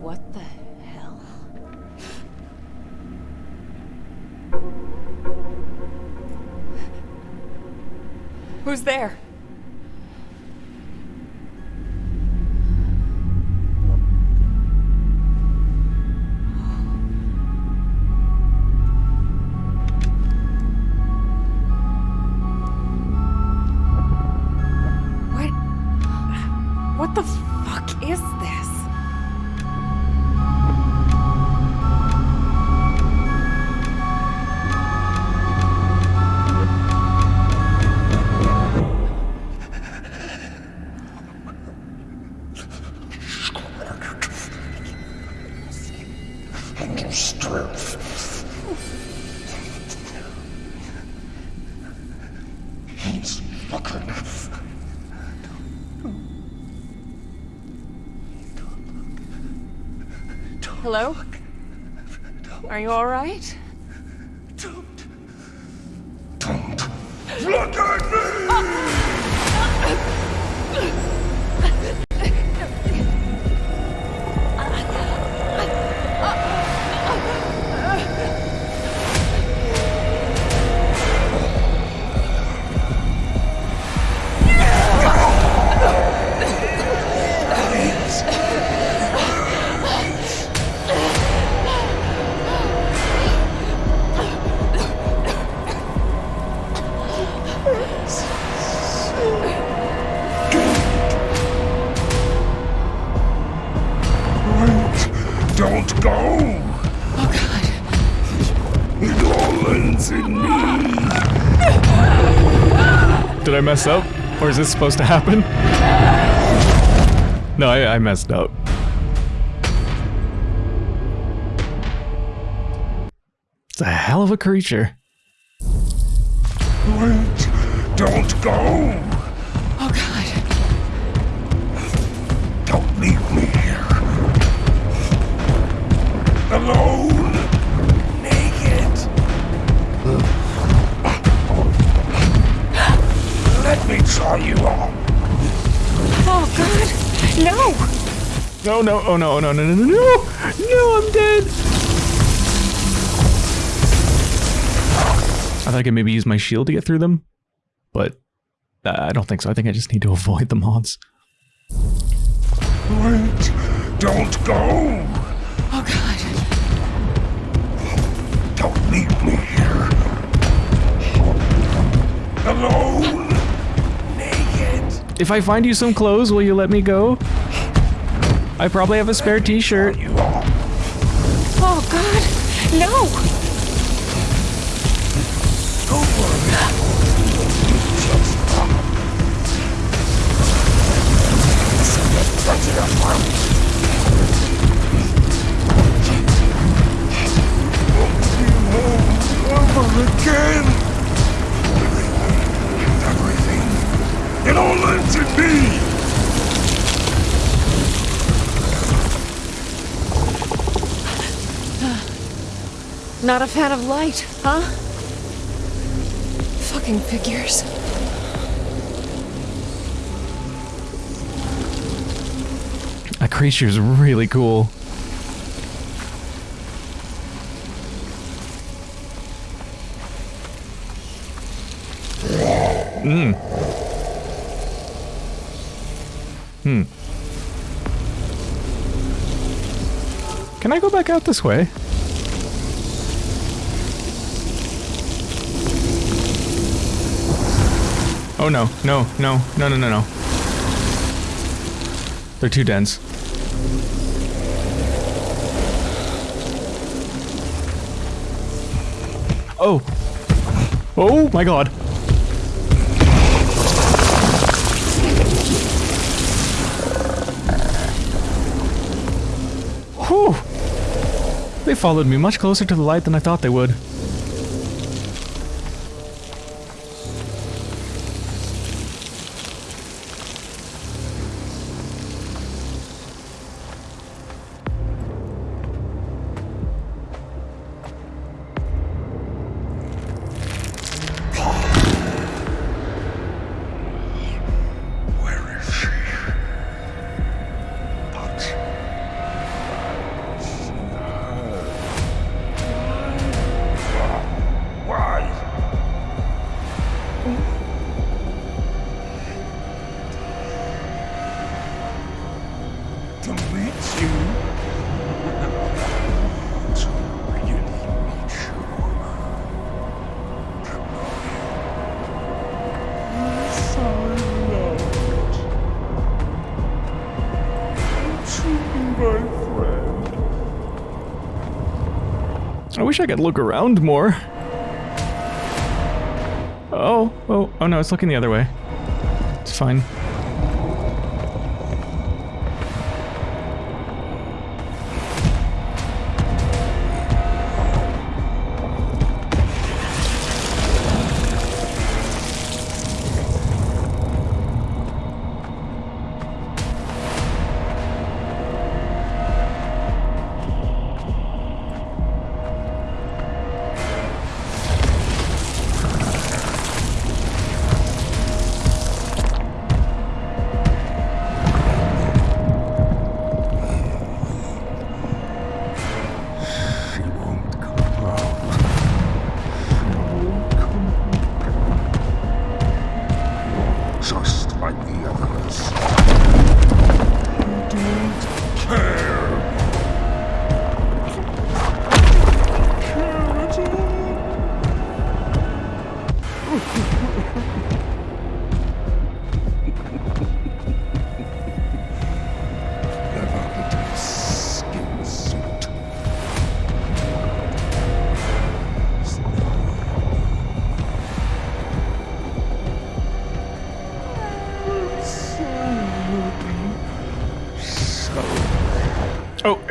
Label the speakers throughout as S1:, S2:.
S1: What the hell? Who's there? Are you alright?
S2: Don't.
S3: Mess up? Or is this supposed to happen? No, I, I messed up. It's a hell of a creature.
S2: Wait. Don't go!
S1: Oh god.
S2: Don't leave me here. Alone. Let me try you on.
S1: Oh god. No!
S3: No, no, oh no, oh no, no, no, no, no! No, I'm dead! I thought I could maybe use my shield to get through them, but uh, I don't think so. I think I just need to avoid the mods.
S2: Wait. Don't go.
S1: Oh god.
S2: Don't leave me here. Alone.
S3: If I find you some clothes, will you let me go? I probably have a spare t-shirt.
S1: Not a fan of light, huh? Fucking figures.
S3: That creature's really cool. Hmm. Hmm. Can I go back out this way? Oh no, no, no, no, no, no, no. They're too dense. Oh. Oh my god. Whew. They followed me much closer to the light than I thought they would. Wish I could look around more. Oh, oh, oh no, it's looking the other way. It's fine.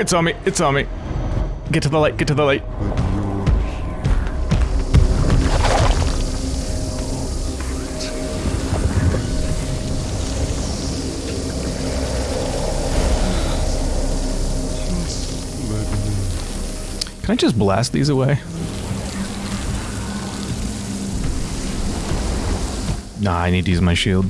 S3: It's on me, it's on me. Get to the light, get to the light. Can I just blast these away? Nah, I need to use my shield.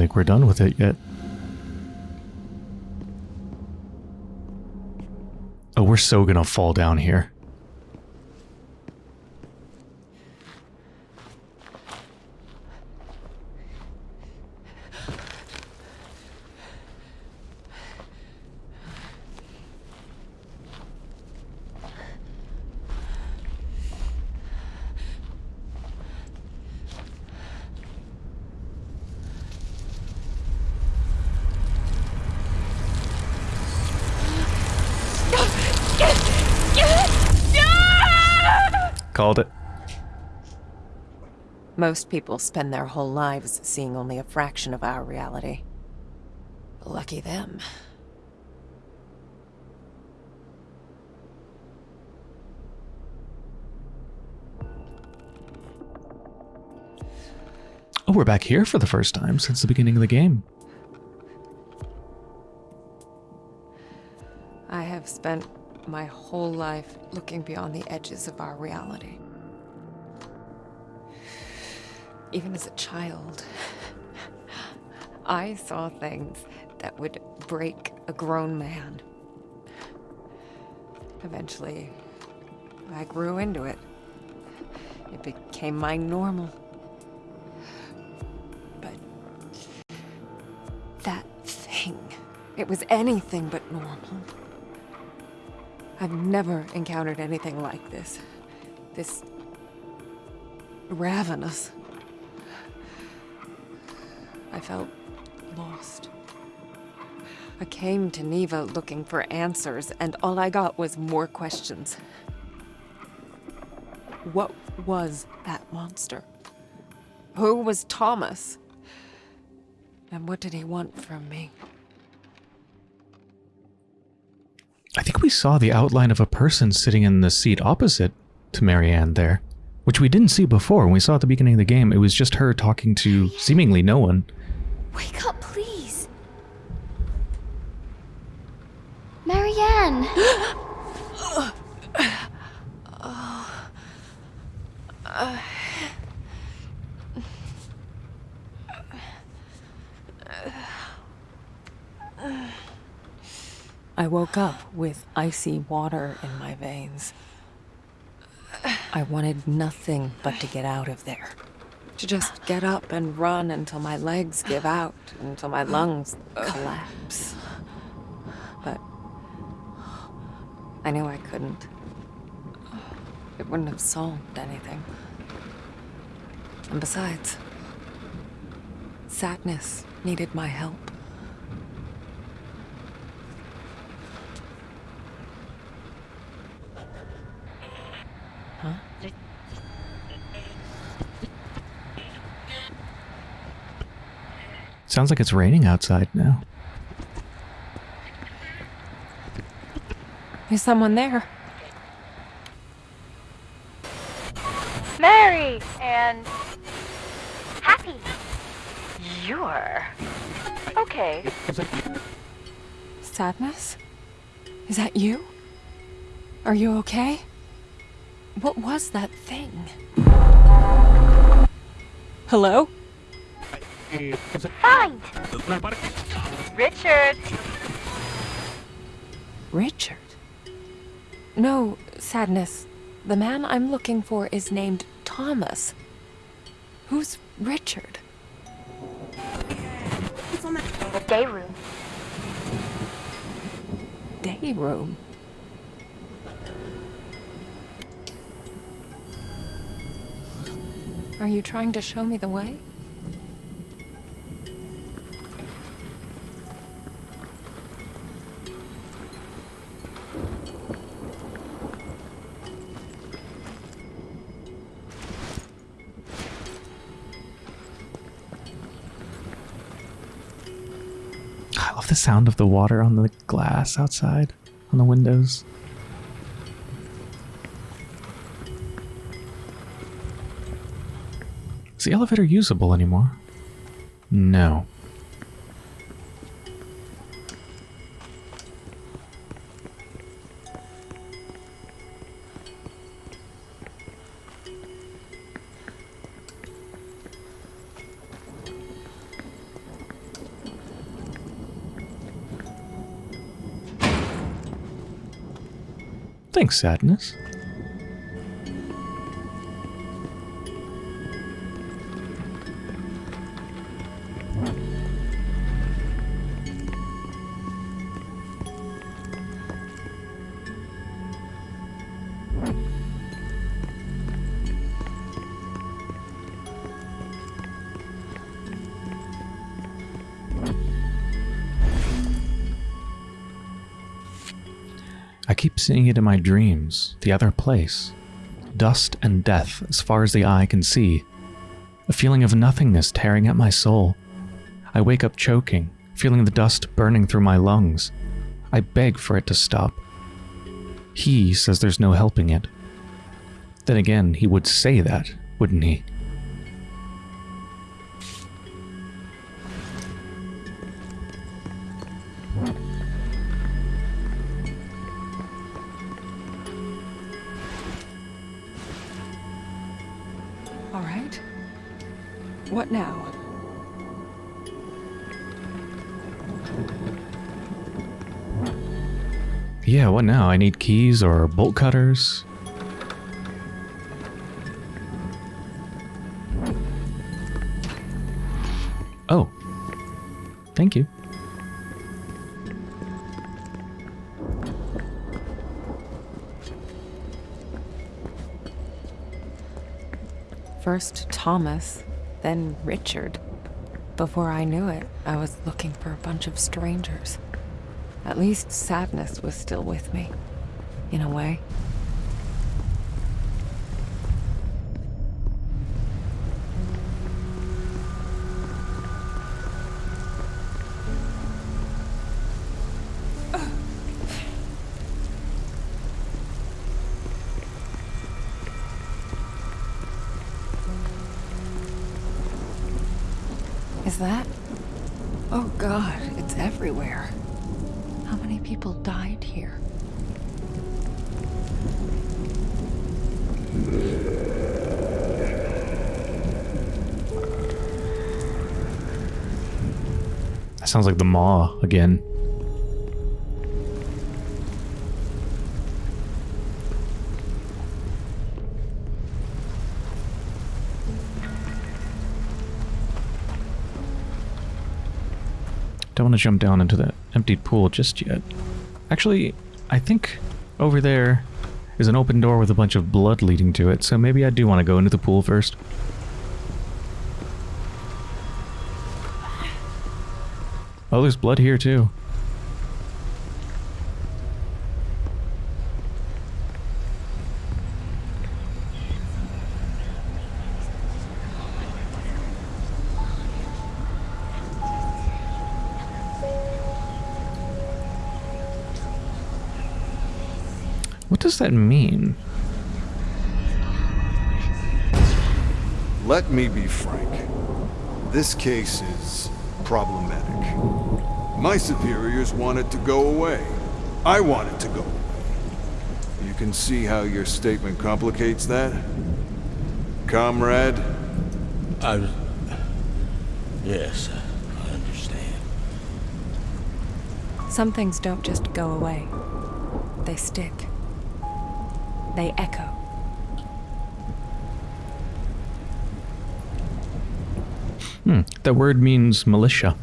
S3: Think we're done with it yet. Oh, we're so gonna fall down here. Called it.
S1: Most people spend their whole lives seeing only a fraction of our reality. Lucky them.
S3: Oh, we're back here for the first time since the beginning of the game.
S1: I have spent my whole life looking beyond the edges of our reality. Even as a child, I saw things that would break a grown man. Eventually, I grew into it. It became my normal. But that thing, it was anything but normal. I've never encountered anything like this. This ravenous. I felt lost. I came to Niwa looking for answers, and all I got was more questions. What was that monster? Who was Thomas? And what did he want from me?
S3: I think we saw the outline of a person sitting in the seat opposite to Marianne there, which we didn't see before. When we saw at the beginning of the game, it was just her talking to seemingly no one.
S4: Wake up, please. Marianne!
S1: I woke up with icy water in my veins. I wanted nothing but to get out of there. To just get up and run until my legs give out, until my lungs collapse. But I knew I couldn't. It wouldn't have solved anything. And besides, sadness needed my help.
S3: Sounds like it's raining outside now.
S1: Is someone there?
S5: Mary and happy. You're okay.
S1: Sadness? Is that you? Are you okay? What was that thing? Hello?
S5: Fine. Richard.
S1: Richard? No, Sadness. The man I'm looking for is named Thomas. Who's Richard?
S5: The day room.
S1: Day room. Are you trying to show me the way?
S3: The sound of the water on the glass outside, on the windows. Is the elevator usable anymore? No. Sadness. Seeing it in my dreams, the other place. Dust and death as far as the eye can see. A feeling of nothingness tearing at my soul. I wake up choking, feeling the dust burning through my lungs. I beg for it to stop. He says there's no helping it. Then again, he would say that, wouldn't he?
S1: What now?
S3: Yeah, what now? I need keys or bolt cutters? Oh. Thank you.
S1: First Thomas, then Richard. Before I knew it, I was looking for a bunch of strangers. At least sadness was still with me. In a way.
S3: Sounds like the Maw again. Don't want to jump down into that emptied pool just yet. Actually, I think over there is an open door with a bunch of blood leading to it, so maybe I do want to go into the pool first. Oh, there's blood here too. What does that mean?
S6: Let me be frank. This case is problematic. My superiors want it to go away. I want it to go away. You can see how your statement complicates that? Comrade?
S7: I was... Yes, I understand.
S1: Some things don't just go away. They stick. They echo.
S3: Hmm, that word means militia.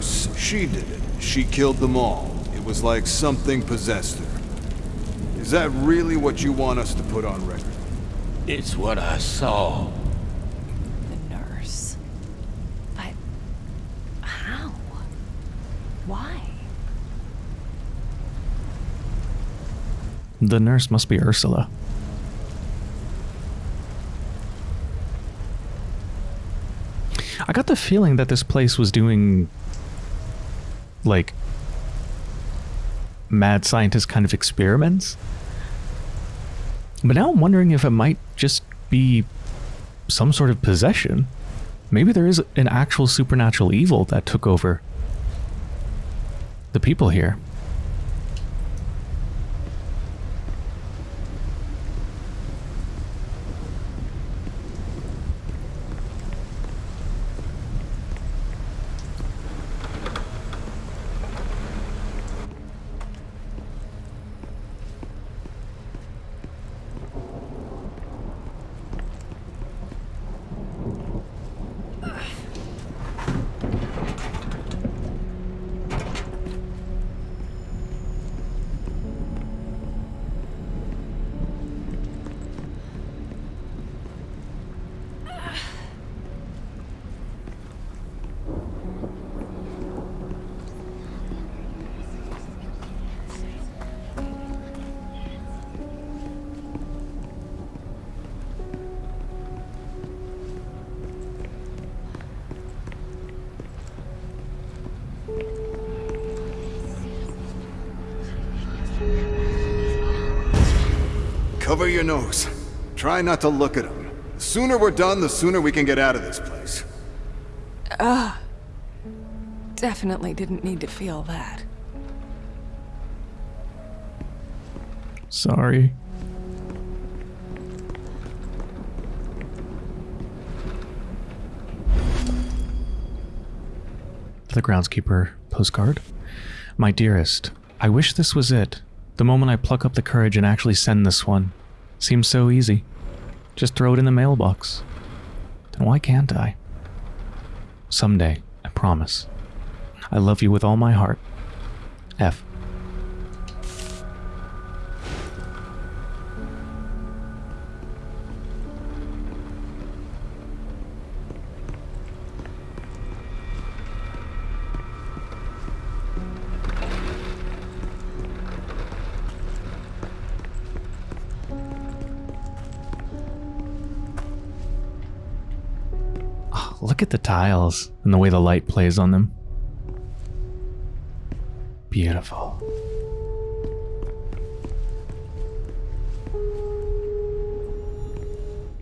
S6: The. She did it. She killed them all. It was like something possessed her. Is that really what you want us to put on record?
S7: It's what I saw.
S1: The nurse. But how? Why?
S3: The nurse must be Ursula. I got the feeling that this place was doing like mad scientist kind of experiments. But now I'm wondering if it might just be some sort of possession. Maybe there is an actual supernatural evil that took over the people here.
S6: Cover. Try not to look at him. The sooner we're done, the sooner we can get out of this place.
S1: Definitely didn't need to feel that.
S3: Sorry. The groundskeeper postcard. My dearest, I wish this was it. The moment I pluck up the courage and actually send this one. Seems so easy. Just throw it in the mailbox. Then why can't I? Someday, I promise. I love you with all my heart. F. tiles and the way the light plays on them. Beautiful.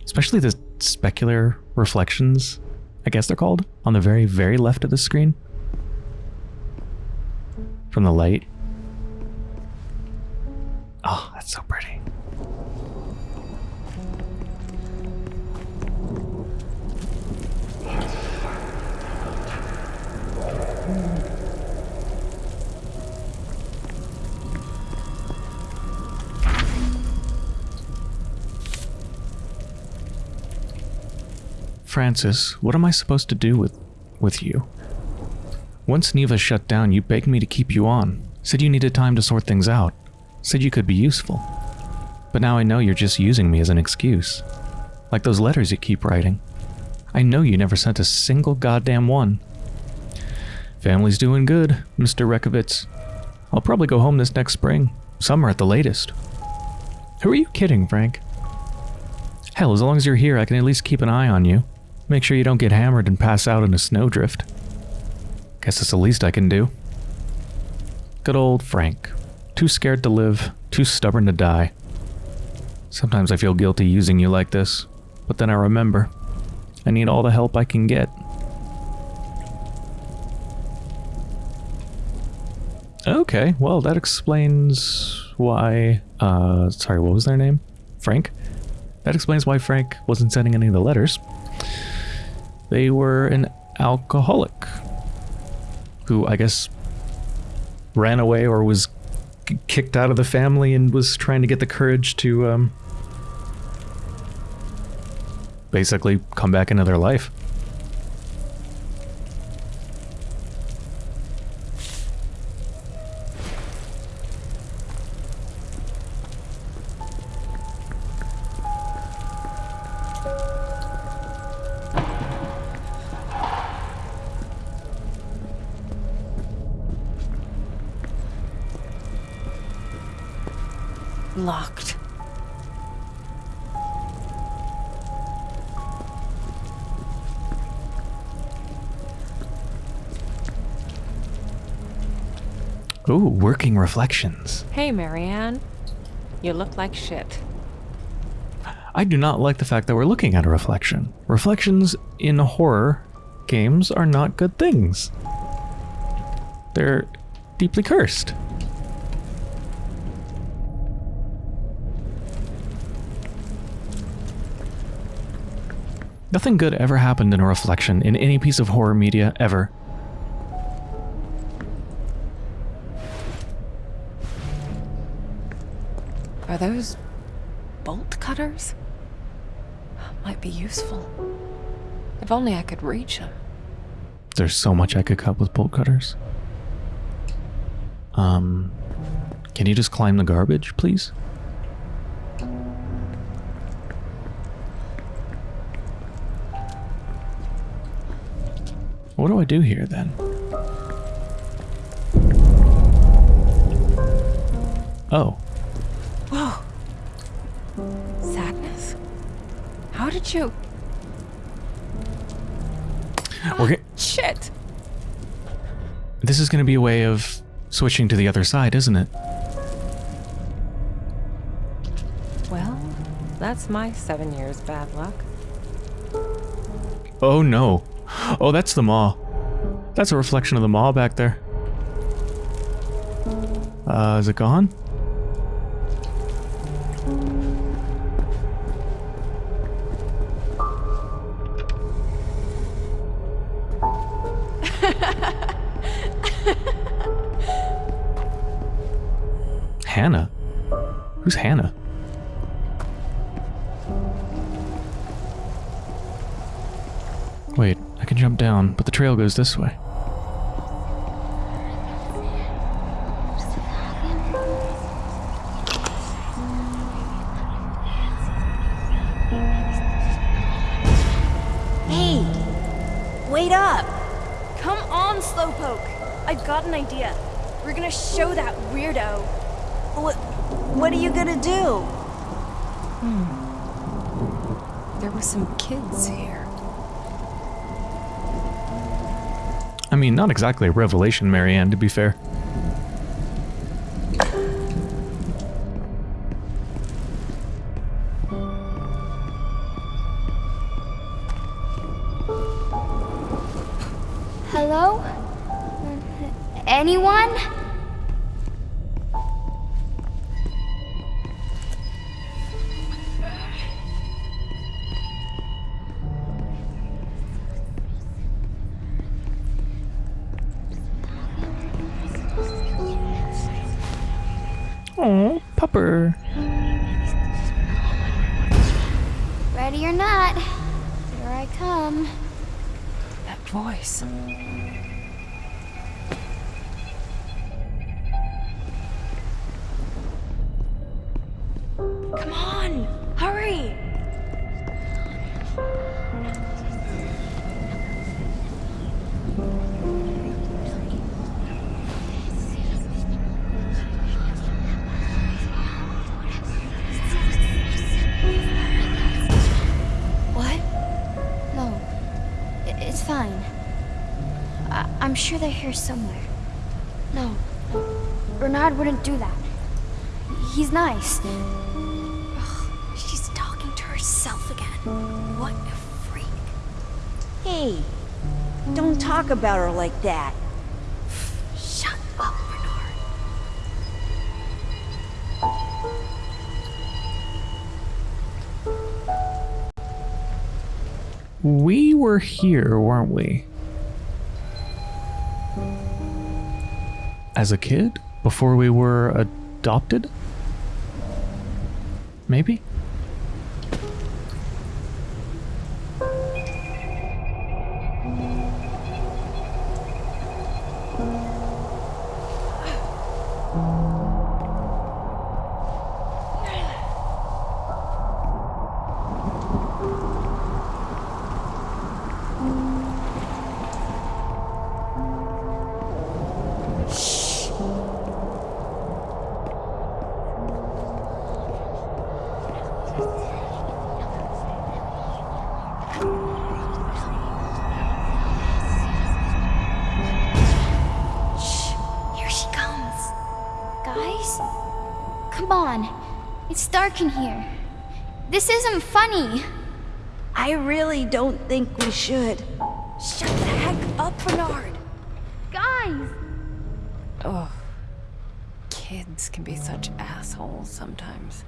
S3: Especially the specular reflections, I guess they're called, on the very, very left of the screen. From the light. Oh, that's so pretty. Francis, what am I supposed to do with with you? Once Niwa shut down, you begged me to keep you on. Said you needed time to sort things out. Said you could be useful. But now I know you're just using me as an excuse. Like those letters you keep writing. I know you never sent a single goddamn one. Family's doing good, Mr. Rekovitz. I'll probably go home this next spring. Summer at the latest. Who are you kidding, Frank? Hell, as long as you're here, I can at least keep an eye on you. Make sure you don't get hammered and pass out in a snowdrift. Guess that's the least I can do. Good old Frank. Too scared to live, too stubborn to die. Sometimes I feel guilty using you like this, but then I remember. I need all the help I can get. Okay, well, that explains why. Uh, sorry, what was their name? Frank? That explains why Frank wasn't sending any of the letters. They were an alcoholic who, I guess, ran away or was kicked out of the family and was trying to get the courage to um, basically come back into their life. Working reflections.
S1: Hey, Marianne. You look like shit.
S3: I do not like the fact that we're looking at a reflection. Reflections in horror games are not good things. They're deeply cursed. Nothing good ever happened in a reflection in any piece of horror media ever.
S1: Those bolt cutters? Might be useful. If only I could reach them.
S3: There's so much I could cut with bolt cutters. Um, can you just climb the garbage, please? What do I do here then? Oh,
S1: How did you.
S3: we're g-
S1: Shit!
S3: this is going to be a way of switching to the other side, isn't it?
S1: Well, that's my seven years bad luck.
S3: Oh no. Oh, that's the maw. That's a reflection of the maw back there. Uh, is it gone? Goes this way. Exactly a revelation, Marianne, to be fair. Pupper.
S4: Ready or not, here I come.
S1: That voice.
S4: Here somewhere. No. no. Bernard wouldn't do that. He's nice. Ugh, she's talking to herself again. What a freak.
S8: Hey, don't talk about her like that.
S4: Shut up, Bernard.
S3: We were here, weren't we? As a kid? Before we were adopted? Maybe?
S4: It's dark in here. This isn't funny.
S8: I really don't think we should.
S9: Shut the heck up, Bernard!
S4: Guys!
S1: Oh, Kids can be such assholes sometimes.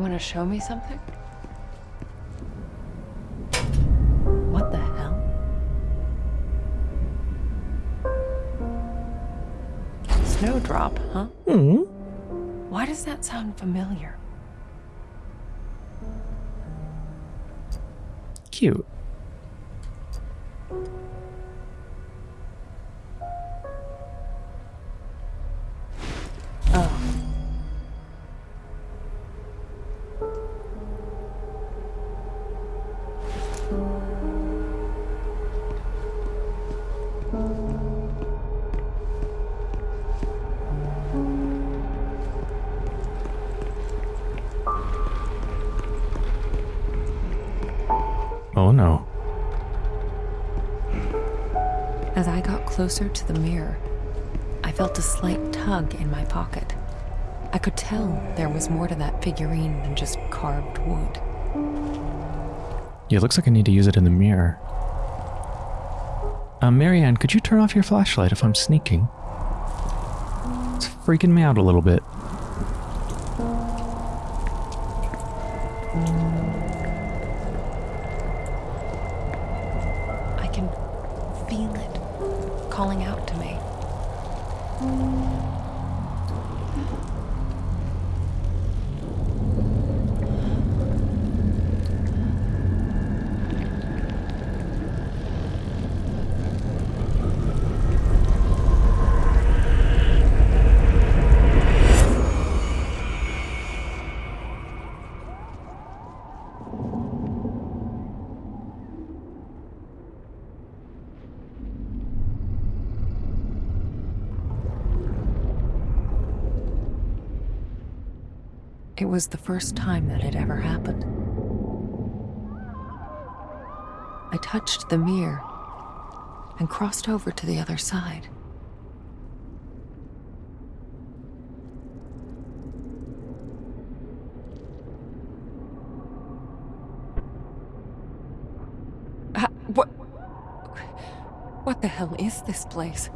S1: You want to show me something? What the hell? Snowdrop, huh?
S3: Hmm.
S1: Why does that sound familiar?
S3: Cute.
S1: Closer to the mirror, I felt a slight tug in my pocket. I could tell there was more to that figurine than just carved wood.
S3: Yeah, it looks like I need to use it in the mirror. Uh, Marianne, could you turn off your flashlight if I'm sneaking? It's freaking me out a little bit.
S1: Was the first time that had ever happened. I touched the mirror and crossed over to the other side. What? What the hell is this place?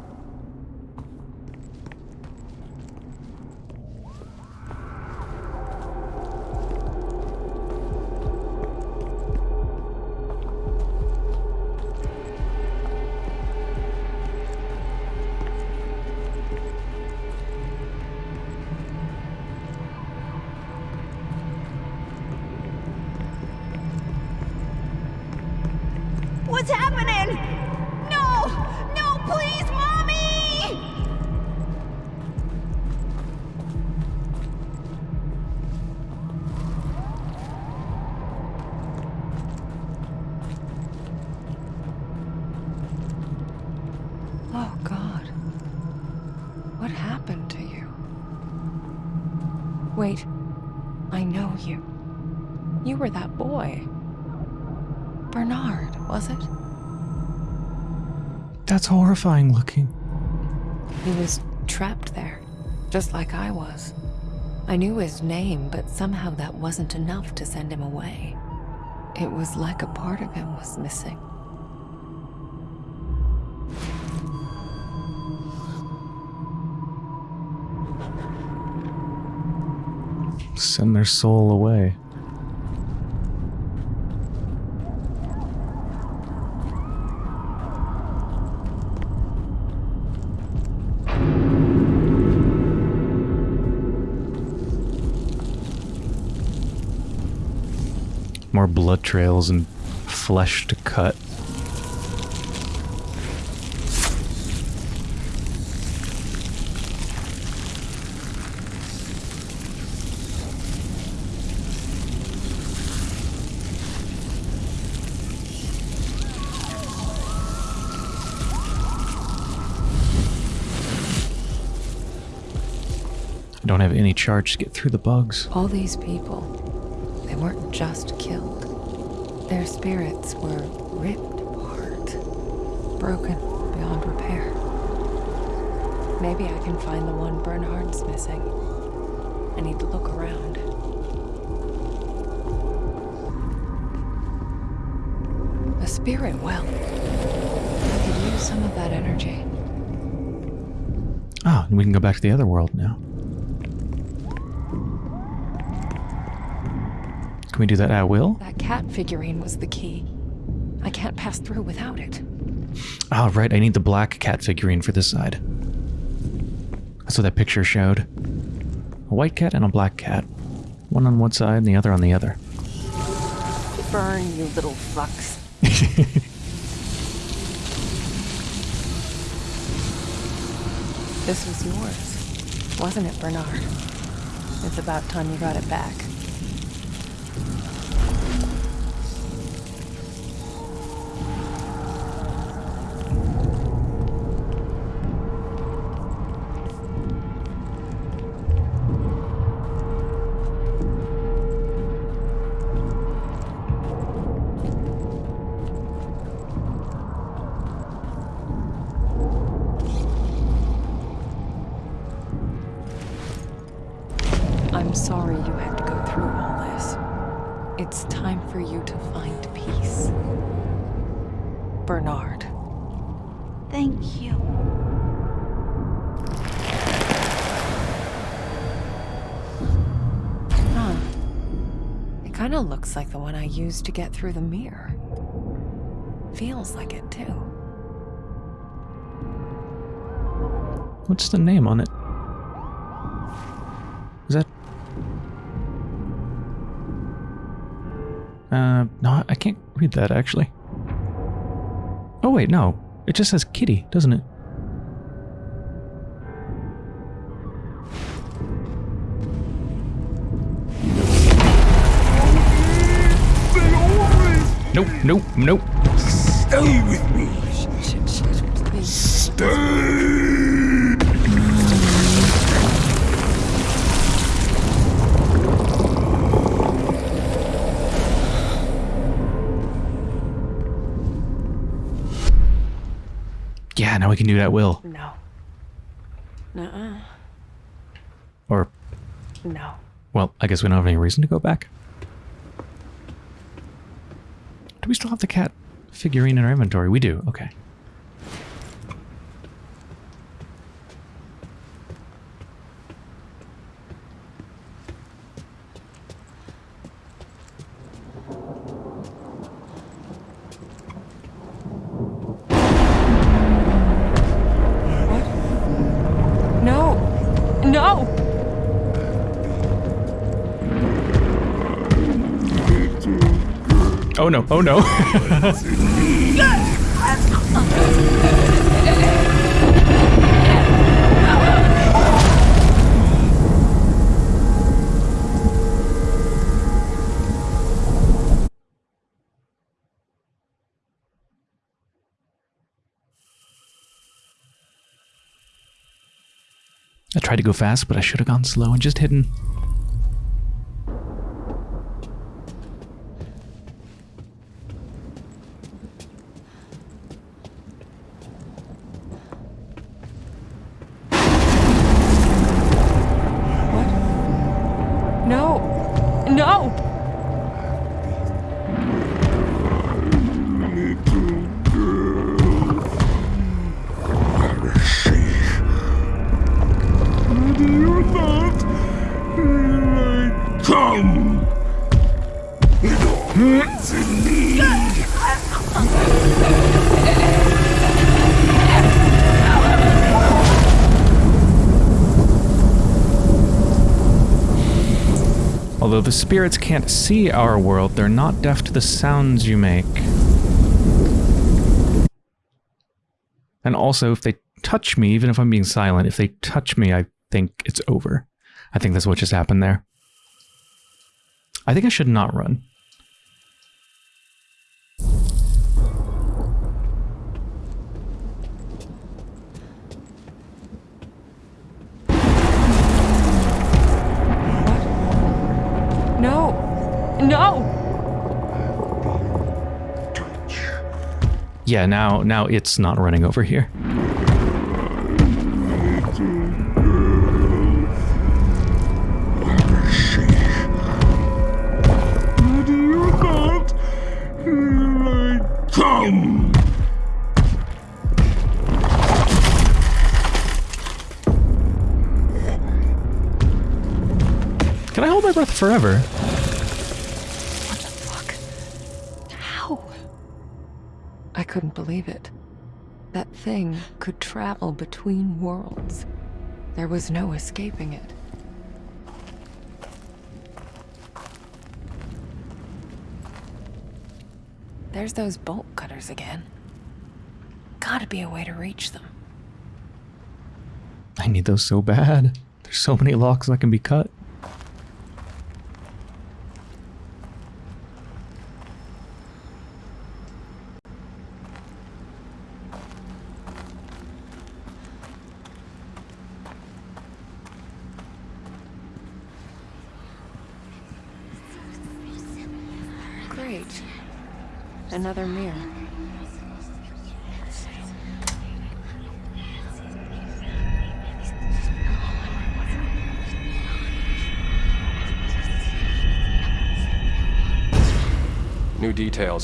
S1: Oh, God. What happened to you? Wait, I know you. You were that boy. Bernard, was it?
S3: That's horrifying looking.
S1: He was trapped there, just like I was. I knew his name, but somehow that wasn't enough to send him away. It was like a part of him was missing.
S3: Send their soul away. More blood trails and flesh to cut. Any charge to get through the bugs.
S1: All these people, they weren't just killed. Their spirits were ripped apart, broken beyond repair. Maybe I can find the one Bernard's missing. I need to look around. A spirit well. I could use some of that energy.
S3: Ah, and we can go back to the other world now. Can we do that at will?
S1: That cat figurine was the key. I can't pass through without it.
S3: Oh, right, I need the black cat figurine for this side. That's what that picture showed. A white cat and a black cat. One on one side and the other on the other.
S1: Burn, you little fucks. This was yours, wasn't it, Bernard? It's about time you got it back. Used to get through the mirror. Feels like it too.
S3: What's the name on it? Is that... Uh, no, I can't read that actually. Oh wait, no. It just says kitty, doesn't it? Nope.
S7: Stay with me. Stay.
S3: Yeah, now we can do that will.
S1: No. Nuh-uh.
S3: Or...
S1: No.
S3: Well, I guess we don't have any reason to go back. Do we still have the cat figurine in our inventory? We do. Okay. Oh no. I tried to go fast, but I should have gone slow and just hidden. Spirits can't see our world, they're not deaf to the sounds you make. And also, if they touch me, even if I'm being silent, if they touch me, I think it's over. I think that's what just happened there. I think I should not run. Yeah, now now it's not running over here. Can I hold my breath forever?
S1: Couldn't believe it. That thing could travel between worlds. There was no escaping it. There's those bolt cutters again. Gotta be a way to reach them.
S3: I need those so bad. There's so many locks that can be cut.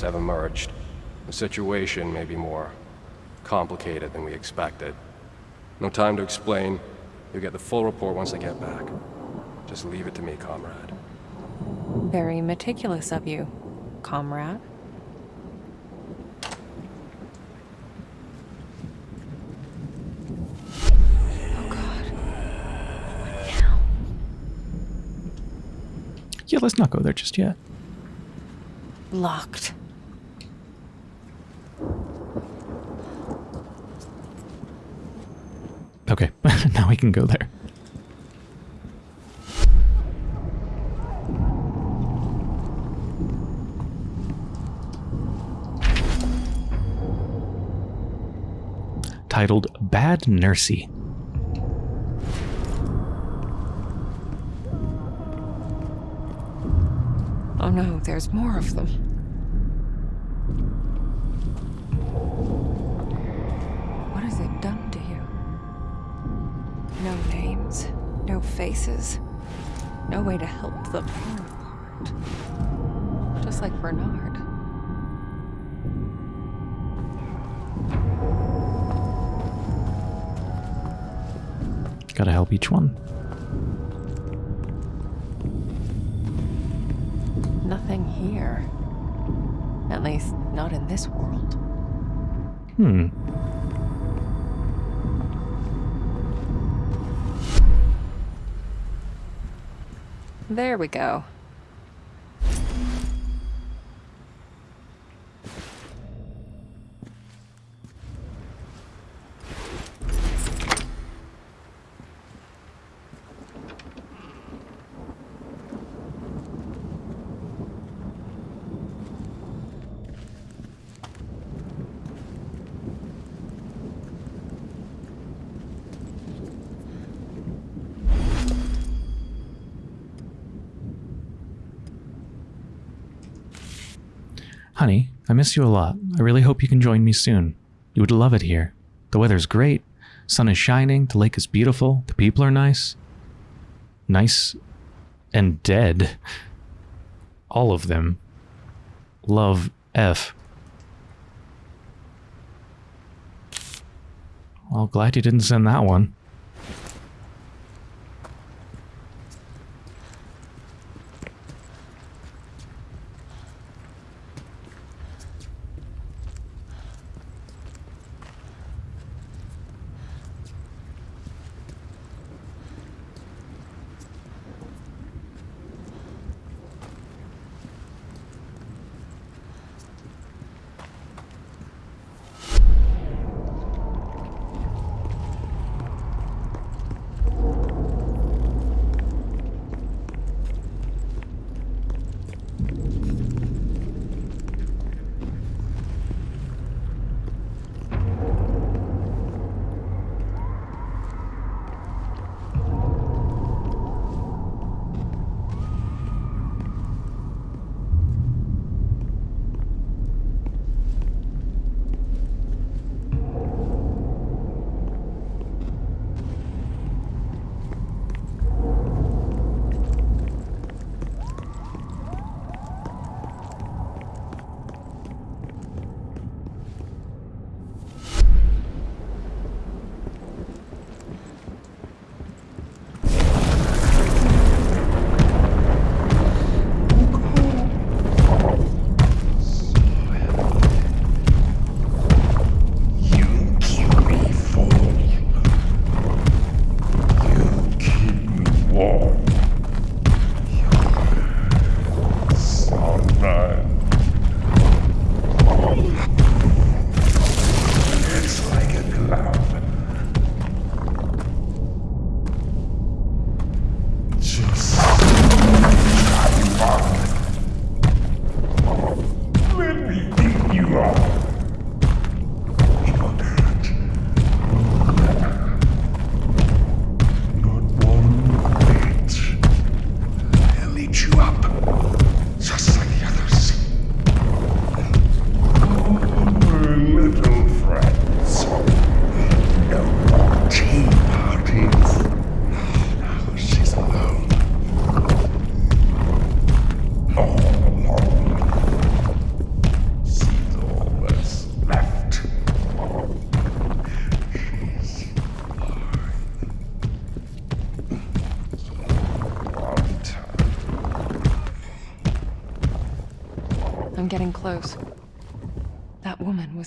S10: Details have emerged. The situation may be more complicated than we expected. No time to explain. You'll get the full report once I get back. Just leave it to me, comrade.
S1: Very meticulous of you, comrade. Oh god. What now?
S3: Yeah, let's not go there just yet.
S1: Locked.
S3: Okay, now we can go there. Titled Bad Nursey.
S1: Oh no, there's more of them. Faces. No way to help them apart. Just like Bernard.
S2: Gotta help each one.
S1: Nothing here. At least, not in this world.
S2: Hmm.
S1: There we go.
S2: Honey, I miss you a lot. I really hope you can join me soon. You would love it here. The weather's great, sun is shining, the lake is beautiful, the people are nice. Nice and dead. All of them. Love F. Well, glad you didn't send that one.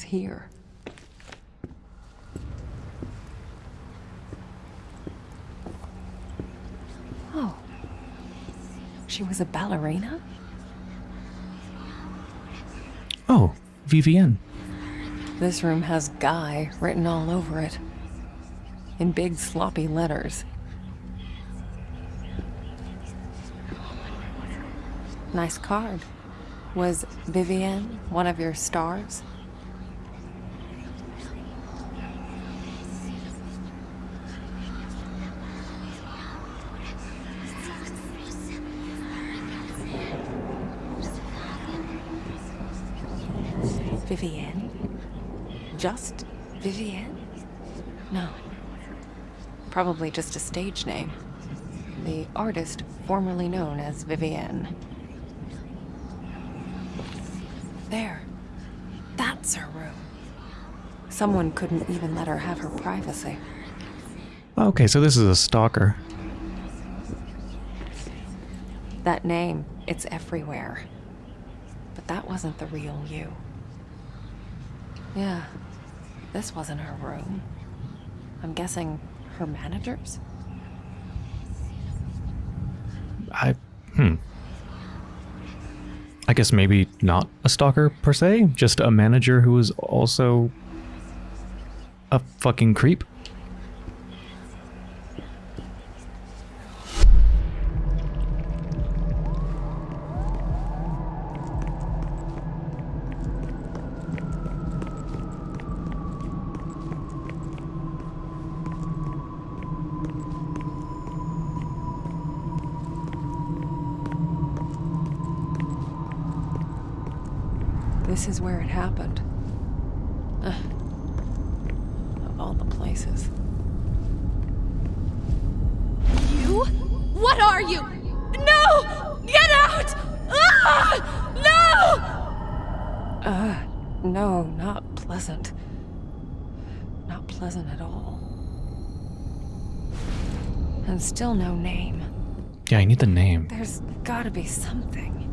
S1: Here. Oh. She was a ballerina?
S2: Oh, VVN.
S1: This room has Guy written all over it. In big sloppy letters. Nice card. Was Vivienne one of your stars? Vivienne? Just Vivienne? No. Probably just a stage name. the artist formerly known as Vivienne. There. That's her room. Someone couldn't even let her have her privacy.
S3: Okay, so this is a stalker.
S1: That name, it's everywhere. But that wasn't the real you. Yeah, this wasn't her room. I'm guessing her manager's?
S3: I. Hmm. I guess maybe not a stalker per se, just a manager who is also a fucking creep.
S1: This is where it happened. Ugh. Of all the places.
S9: You? What are you? No! Get out! Ah! No!
S1: Uh, no, not pleasant. Not pleasant at all. And still no name.
S3: Yeah, I need the name.
S1: There's gotta be something.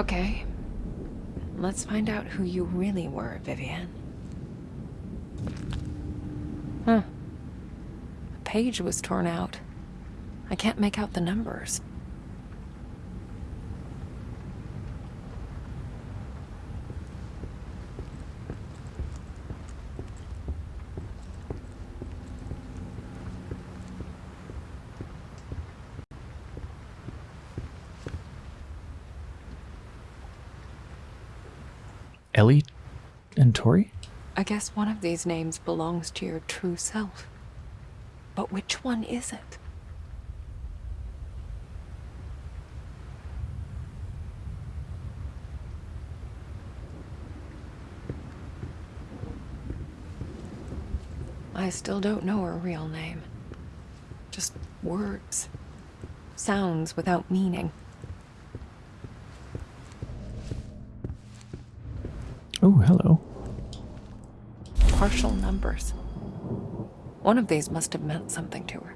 S1: Okay. Let's find out who you really were, Vivienne. Huh. A page was torn out. I can't make out the numbers.
S3: Ellie and Tori?
S1: I guess one of these names belongs to your true self. But which one is it? I still don't know her real name. Just words. Sounds without meaning.
S3: Oh, hello.
S1: Partial numbers. One of these must have meant something to her.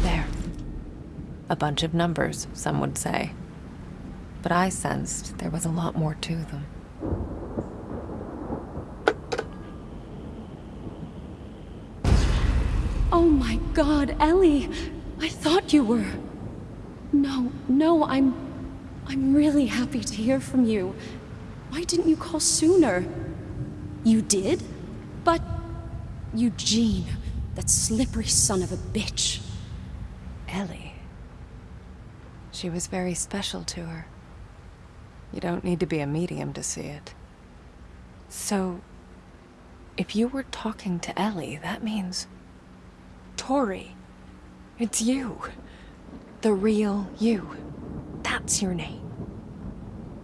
S1: There. A bunch of numbers, some would say. But I sensed there was a lot more to them.
S11: Oh my god, Ellie! I thought you were. No, no, I'm. I'm really happy to hear from you. Why didn't you call sooner? You did? But. Eugene, that slippery son of a bitch.
S1: Ellie. She was very special to her. You don't need to be a medium to see it. So, if you were talking to Ellie, that means. Tori. It's you. The real you. That's your name.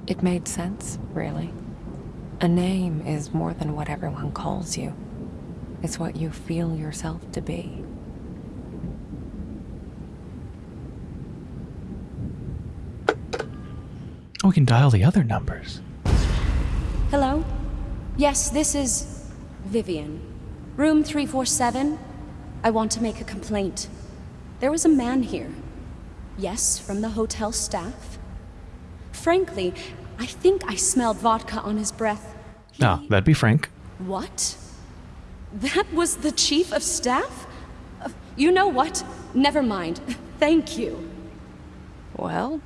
S1: It made sense, really. A name is more than what everyone calls you. It's what you feel yourself to be.
S3: Oh, we can dial the other numbers.
S11: Hello? Yes, this is. Vivienne. Room 347. I want to make a complaint. There was a man here. Yes, from the hotel staff. Frankly, I think I smelled vodka on his breath.
S3: Ah, that'd be Frank.
S11: What? That was the chief of staff? Uh, you know what? Never mind. Thank you.
S1: Well,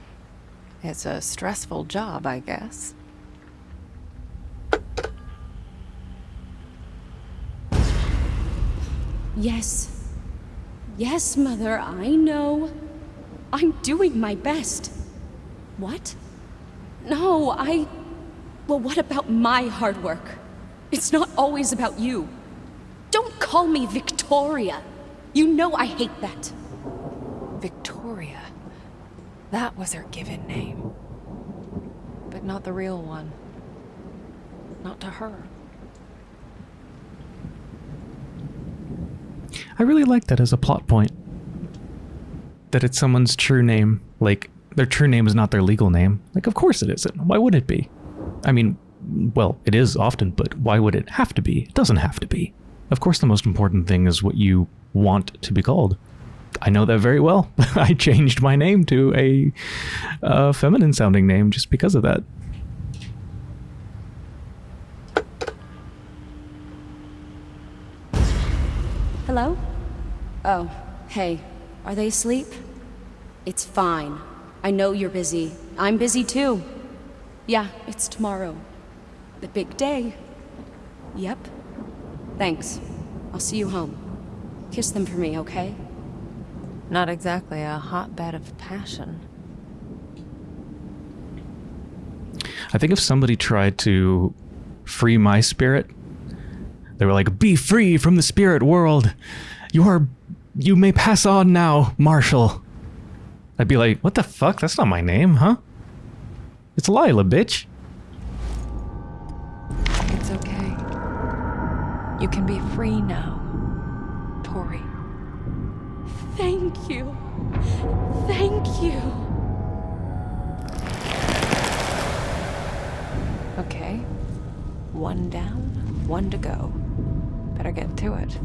S1: it's a stressful job, I guess.
S11: Yes. Yes, Mother, I know. I'm doing my best. What? No, I... Well, what about my hard work? It's not always about you. Don't call me Victoria. You know I hate that.
S1: Victoria. That was her given name. But not the real one. Not to her.
S3: I really like that as a plot point. That it's someone's true name. Like, their true name is not their legal name. Like, of course it isn't. Why would it be? I mean, well, it is often, but why would it have to be? It doesn't have to be. Of course, the most important thing is what you want to be called. I know that very well. I changed my name to a uh, feminine sounding name just because of that.
S11: Hello? Oh, hey. Are they asleep? It's fine. I know you're busy. I'm busy too. Yeah, it's tomorrow. The big day. Yep. Thanks. I'll see you home. Kiss them for me, okay?
S1: Not exactly a hotbed of passion.
S3: I think if somebody tried to free my spirit, they were like, "Be free from the spirit world. You are, you may pass on now, Marshall." I'd be like, "What the fuck? That's not my name, huh?" It's Lila, bitch.
S1: It's okay. You can be free now, Tori.
S11: Thank you. Thank you.
S1: Okay. One down, one to go. Better get to it.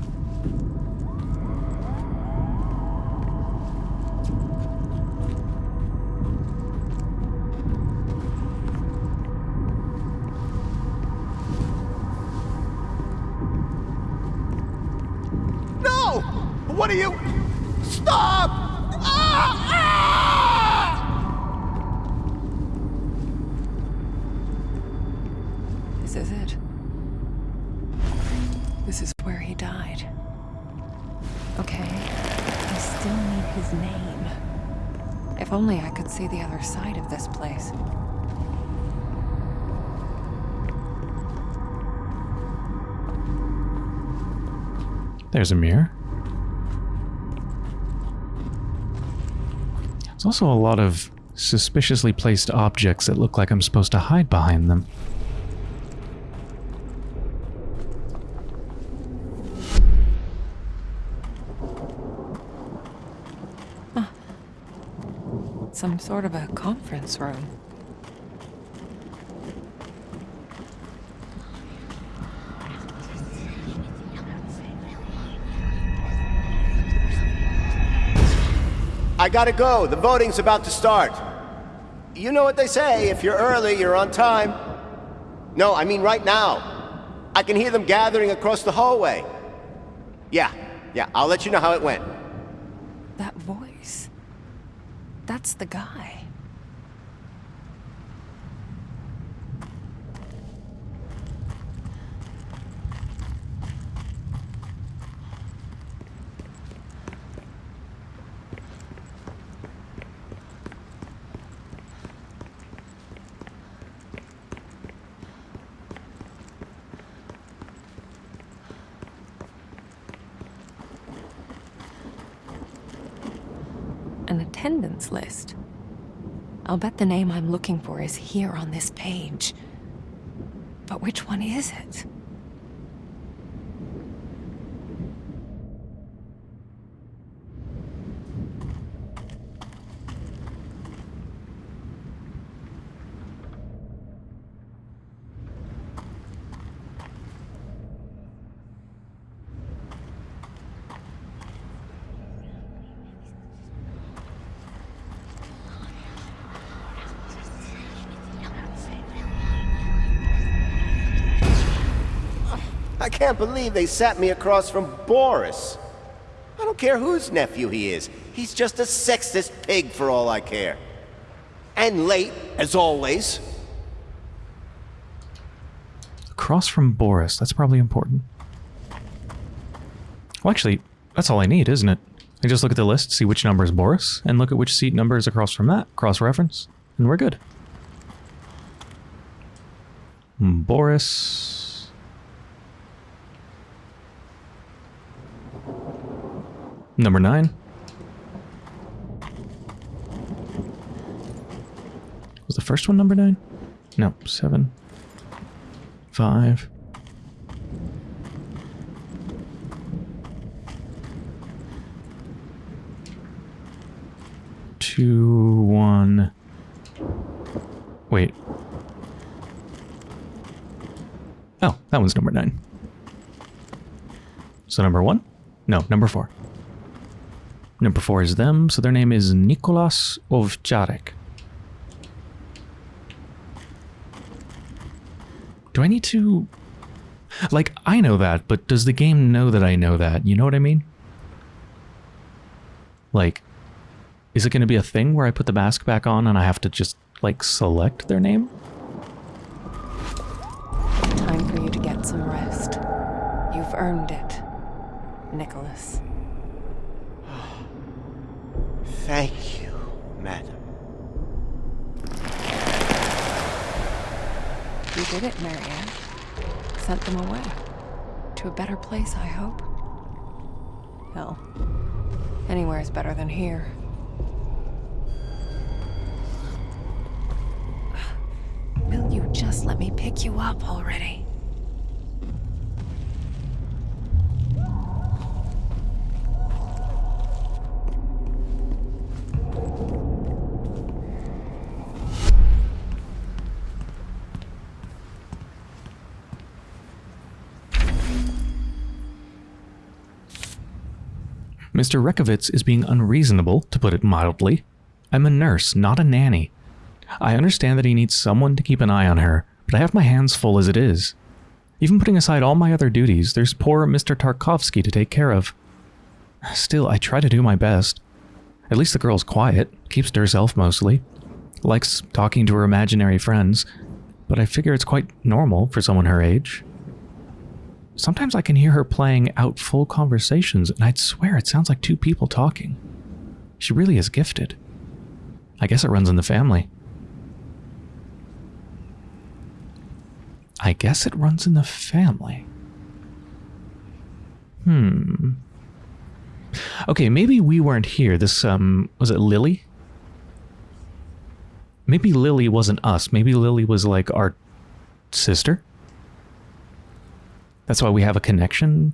S1: The other side of this place.
S3: There's a mirror. There's also a lot of suspiciously placed objects that look like I'm supposed to hide behind them.
S1: Some sort of a conference room.
S12: I gotta go. The voting's about to start. You know what they say, if you're early, you're on time. No, I mean right now. I can hear them gathering across the hallway. Yeah, yeah, I'll let you know how it went.
S1: That voice. That's the guy. An attendance list. I'll bet the name I'm looking for is here on this page. But which one is it?
S12: I can't believe they sat me across from Boris. I don't care whose nephew he is. He's just a sexist pig for all I care. And late, as always.
S3: Across from Boris. That's probably important. Well, actually, that's all I need, isn't it? I just look at the list, see which number is Boris, and look at which seat number is across from that, cross-reference, and we're good. Boris... Number nine. Was the first one number nine? No, seven. Five. Two, one. Wait. Oh, that one's number nine. So number one? No, number four. Number four is them, so their name is Nicholas Ovcharek. Do I need to... Like, I know that, but does the game know that I know that? You know what I mean? Like, is it going to be a thing where I put the mask back on and I have to just, like, select their name?
S1: Time for you to get some rest. You've earned it, Nicholas.
S12: Thank you, madam.
S1: You did it, Marianne. Sent them away. To a better place, I hope. Hell, anywhere is better than here. Will you just let me pick you up already?
S3: Mr. Rekovitz is being unreasonable, to put it mildly. I'm a nurse, not a nanny. I understand that he needs someone to keep an eye on her, but I have my hands full as it is. Even putting aside all my other duties, there's poor Mr. Tarkovsky to take care of. Still, I try to do my best. At least the girl's quiet, keeps to herself mostly, likes talking to her imaginary friends, but I figure it's quite normal for someone her age. Sometimes I can hear her playing out full conversations, and I'd swear it sounds like two people talking. She really is gifted. I guess it runs in the family. I guess it runs in the family. Hmm. Okay, maybe we weren't here. This, um, was it Lily? Maybe Lily wasn't us. Maybe Lily was like our sister? That's why we have a connection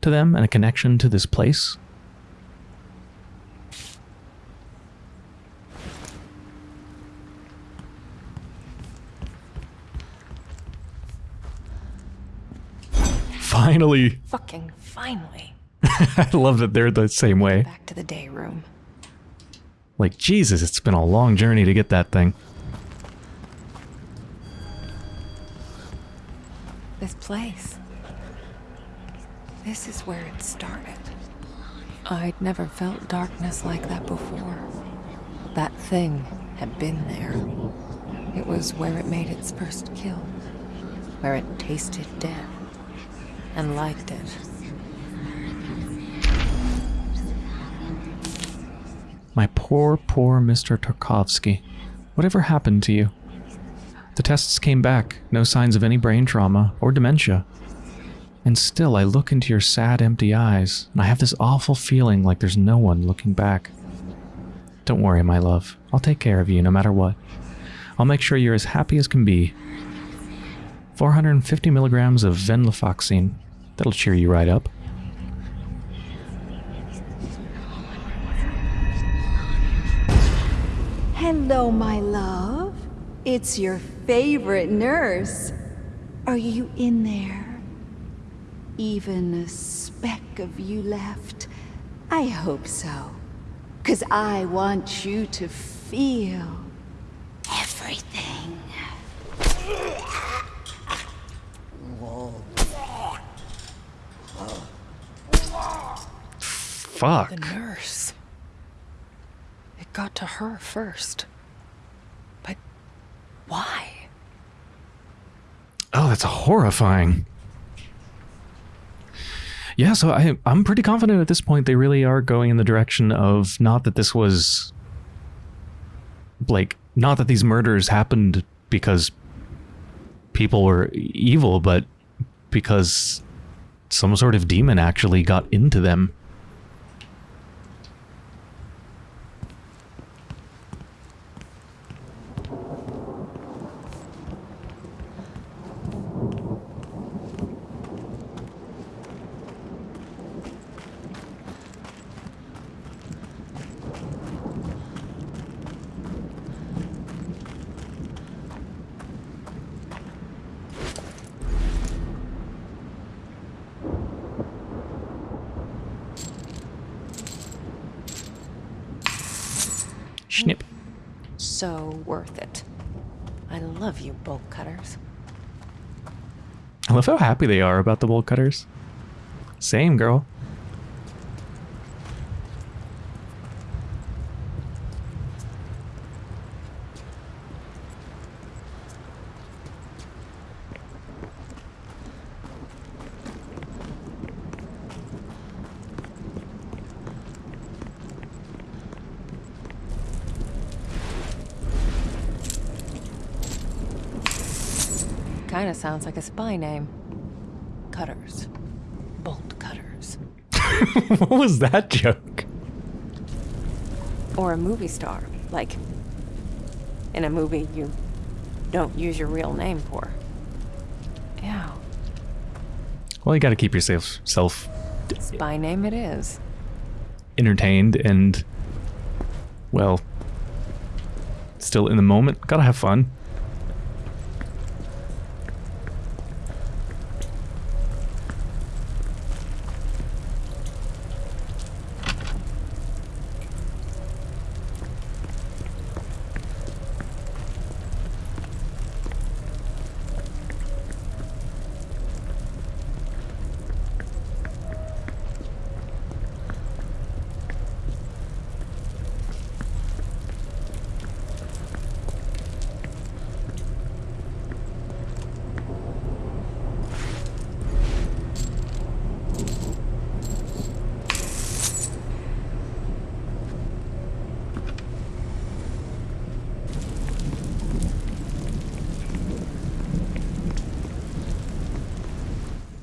S3: to them and a connection to this place. Finally.
S1: Fucking finally.
S3: I love that they're the same way.
S1: Back to the day room.
S3: Like, Jesus, it's been a long journey to get that thing.
S1: This place. This is where it started. I'd never felt darkness like that before. That thing had been there. It was where it made its first kill. Where it tasted death. And liked it.
S3: My poor, poor Mr. Tarkovsky. Whatever happened to you? The tests came back, no signs of any brain trauma or dementia. And still, I look into your sad, empty eyes, and I have this awful feeling like there's no one looking back. Don't worry, my love. I'll take care of you no matter what. I'll make sure you're as happy as can be. 450 milligrams of venlafaxine. That'll cheer you right up.
S8: Hello, my love. It's your favorite nurse. Are you in there? Even a speck of you left? I hope so. Cause I want you to feel everything.
S3: Fuck.
S1: The nurse. It got to her first. But why?
S3: Oh, that's horrifying. Yeah, so I, I'm pretty confident at this point they really are going in the direction of not that this was like not that these murders happened because people were evil, but because some sort of demon actually got into them. Snip.
S1: So worth it. I love you, bolt cutters.
S3: I how happy they are about the bolt cutters. Same, girl.
S1: Kinda sounds like a spy name. Cutters. Bolt cutters.
S3: what was that joke?
S1: Or a movie star. Like, in a movie you don't use your real name for. Yeah.
S3: Well, you gotta keep yourself self
S1: Spy name it is.
S3: entertained and, well, still in the moment. Gotta have fun.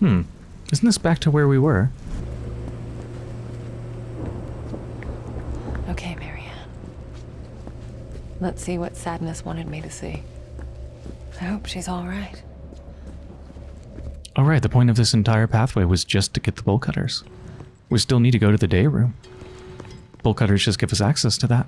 S3: Hmm. Isn't back to where we were?
S1: Okay, Marianne. Let's see what Sadness wanted me to see. I hope she's alright.
S3: All right, the point of this entire pathway was just to get the bolt cutters. We still need to go to the day room. Bolt cutters just give us access to that.